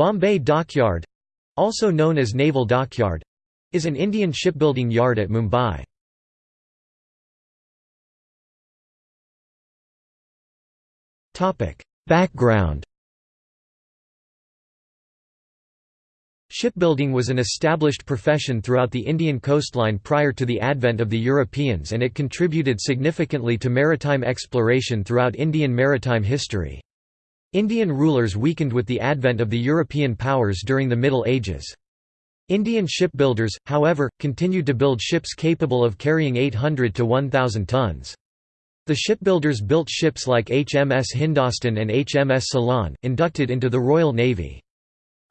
Bombay Dockyard also known as Naval Dockyard is an Indian shipbuilding yard at Mumbai. Background Shipbuilding was an established profession throughout the Indian coastline prior to the advent of the Europeans and it contributed significantly to maritime exploration throughout Indian maritime history. Indian rulers weakened with the advent of the European powers during the Middle Ages. Indian shipbuilders, however, continued to build ships capable of carrying 800 to 1,000 tons. The shipbuilders built ships like HMS Hindostan and HMS Ceylon, inducted into the Royal Navy.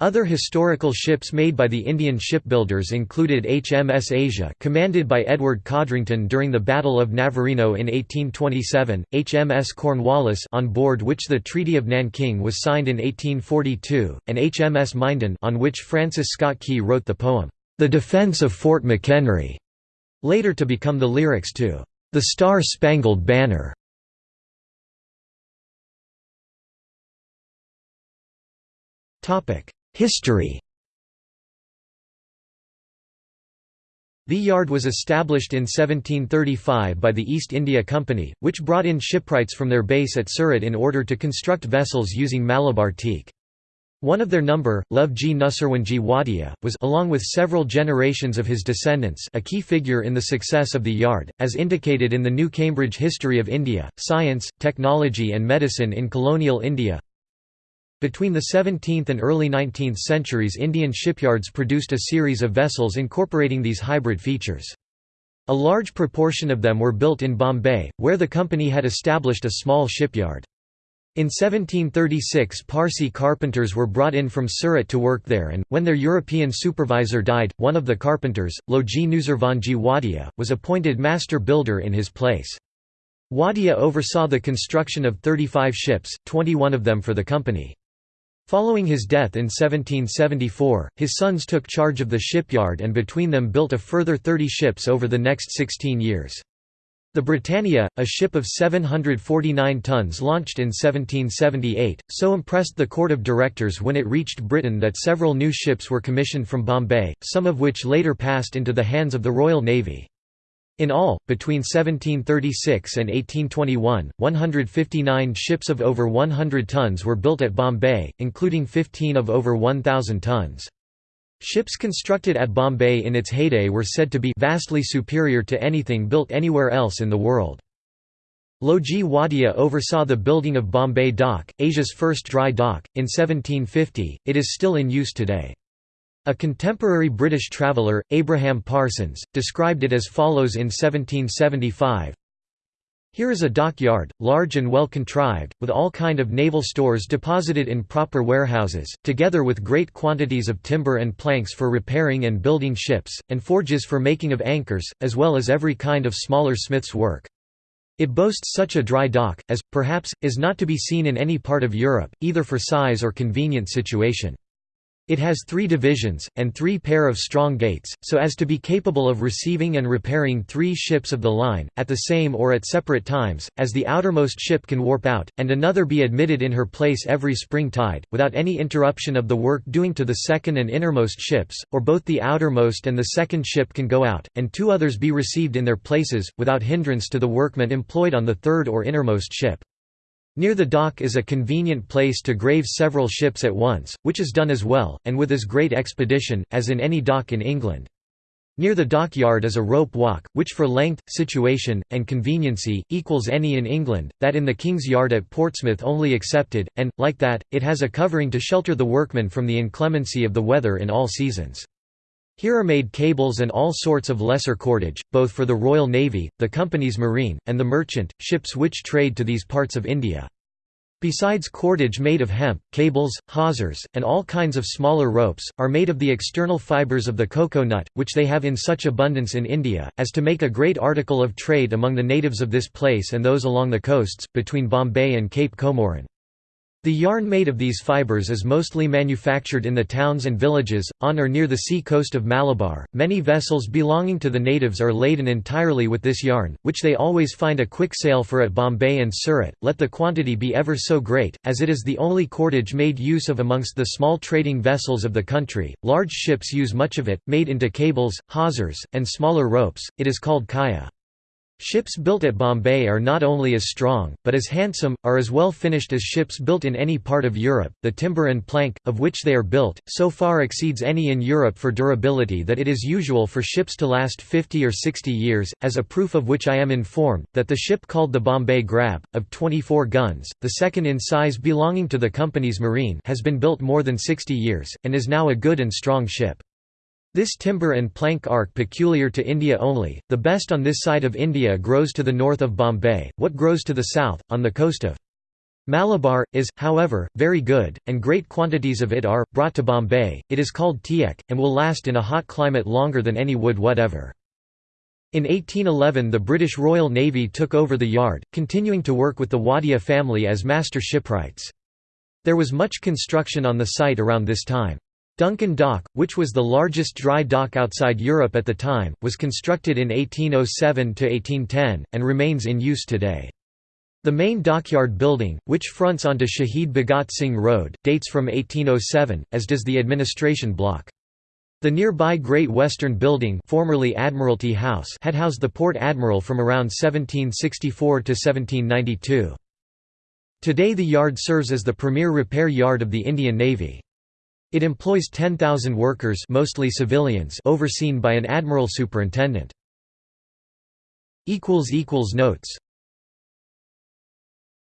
Other historical ships made by the Indian shipbuilders included HMS Asia commanded by Edward Codrington during the Battle of Navarino in 1827, HMS Cornwallis on board which the Treaty of Nanking was signed in 1842, and HMS Minden on which Francis Scott Key wrote the poem, "'The Defence of Fort McHenry", later to become the lyrics to "'The Star-Spangled Banner". Topic History The yard was established in 1735 by the East India Company, which brought in shipwrights from their base at Surat in order to construct vessels using Malabar teak. One of their number, Lovji Nusserwanji Wadia, was along with several generations of his descendants a key figure in the success of the yard, as indicated in the New Cambridge History of India, Science, Technology and Medicine in Colonial India between the 17th and early 19th centuries Indian shipyards produced a series of vessels incorporating these hybrid features. A large proportion of them were built in Bombay, where the company had established a small shipyard. In 1736 Parsi carpenters were brought in from Surat to work there and, when their European supervisor died, one of the carpenters, Lovji Nusserwanji Wadia, was appointed master builder in his place. Wadia oversaw the construction of 35 ships, 21 of them for the company. Following his death in 1774, his sons took charge of the shipyard and between them built a further 30 ships over the next 16 years. The Britannia, a ship of 749 tons launched in 1778, so impressed the court of directors when it reached Britain that several new ships were commissioned from Bombay, some of which later passed into the hands of the Royal Navy. In all, between 1736 and 1821, 159 ships of over 100 tons were built at Bombay, including 15 of over 1,000 tons. Ships constructed at Bombay in its heyday were said to be vastly superior to anything built anywhere else in the world. Lovji Wadia oversaw the building of Bombay Dock, Asia's first dry dock, in 1750, it is still in use today. A contemporary British traveller, Abraham Parsons, described it as follows in 1775, here is a dockyard, large and well contrived, with all kind of naval stores deposited in proper warehouses, together with great quantities of timber and planks for repairing and building ships, and forges for making of anchors, as well as every kind of smaller smith's work. It boasts such a dry dock, as, perhaps, is not to be seen in any part of Europe, either for size or convenient situation. It has three divisions, and three pair of strong gates, so as to be capable of receiving and repairing three ships of the line, at the same or at separate times, as the outermost ship can warp out, and another be admitted in her place every spring tide, without any interruption of the work doing to the second and innermost ships, or both the outermost and the second ship can go out, and two others be received in their places, without hindrance to the workmen employed on the third or innermost ship. Near the dock is a convenient place to grave several ships at once, which is done as well, and with as great expedition, as in any dock in England. Near the dockyard is a rope walk, which for length, situation, and conveniency, equals any in England, that in the King's Yard at Portsmouth only excepted, and, like that, it has a covering to shelter the workmen from the inclemency of the weather in all seasons. Here are made cables and all sorts of lesser cordage, both for the Royal Navy, the Company's marine, and the merchant, ships which trade to these parts of India. Besides cordage made of hemp, cables, hawsers, and all kinds of smaller ropes, are made of the external fibres of the cocoa nut, which they have in such abundance in India, as to make a great article of trade among the natives of this place and those along the coasts, between Bombay and Cape Comorin. The yarn made of these fibers is mostly manufactured in the towns and villages, on or near the sea coast of Malabar. Many vessels belonging to the natives are laden entirely with this yarn, which they always find a quick sale for at Bombay and Surat, let the quantity be ever so great, as it is the only cordage made use of amongst the small trading vessels of the country. Large ships use much of it, made into cables, hawsers, and smaller ropes. It is called kaya. Ships built at Bombay are not only as strong, but as handsome, are as well finished as ships built in any part of Europe. The timber and plank, of which they are built, so far exceeds any in Europe for durability that it is usual for ships to last 50 or 60 years, as a proof of which I am informed, that the ship called the Bombay Grab, of 24 guns, the second in size belonging to the company's marine has been built more than 60 years, and is now a good and strong ship. This timber and plank arc peculiar to India only, the best on this side of India grows to the north of Bombay, what grows to the south, on the coast of Malabar, is, however, very good, and great quantities of it are, brought to Bombay. It is called teak, and will last in a hot climate longer than any wood whatever. In 1811 the British Royal Navy took over the yard, continuing to work with the Wadia family as master shipwrights. There was much construction on the site around this time. Duncan Dock, which was the largest dry dock outside Europe at the time, was constructed in 1807–1810, and remains in use today. The main dockyard building, which fronts onto Shahid Bhagat Singh Road, dates from 1807, as does the administration block. The nearby Great Western Building formerly Admiralty House had housed the Port Admiral from around 1764 to 1792. Today the yard serves as the premier repair yard of the Indian Navy. It employs 10,000 workers mostly civilians overseen by an admiral superintendent. Notes